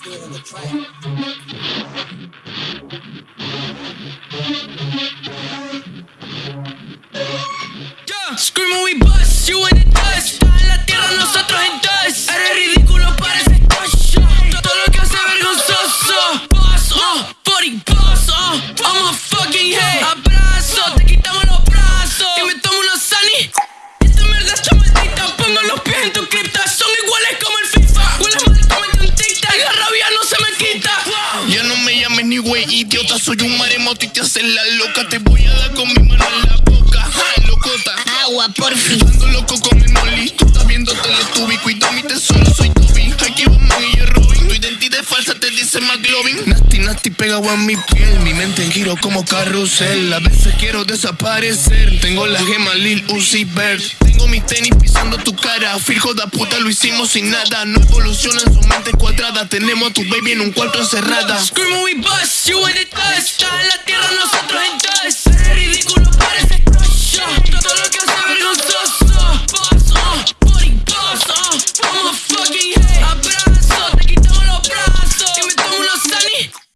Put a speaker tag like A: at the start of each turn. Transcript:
A: still in the
B: track. Güey, idiota. Soy un maremoto y te haces la loca. Te voy a dar con mi mano en la boca. Ja, locota.
C: Agua, porfi.
B: Ando loco con el molly. McLovin. Nasty, nasty, pegado a mi piel. Mi mente en giro como carrusel. A veces quiero desaparecer. Tengo la gema Lil Uzi Vert. Tengo mis tenis pisando tu cara. Fijo da puta, lo hicimos sin nada. No evoluciona en su mente cuadrada. Tenemos a tu baby en un cuarto encerrada.
A: Screaming we bust, you in the. En en dust.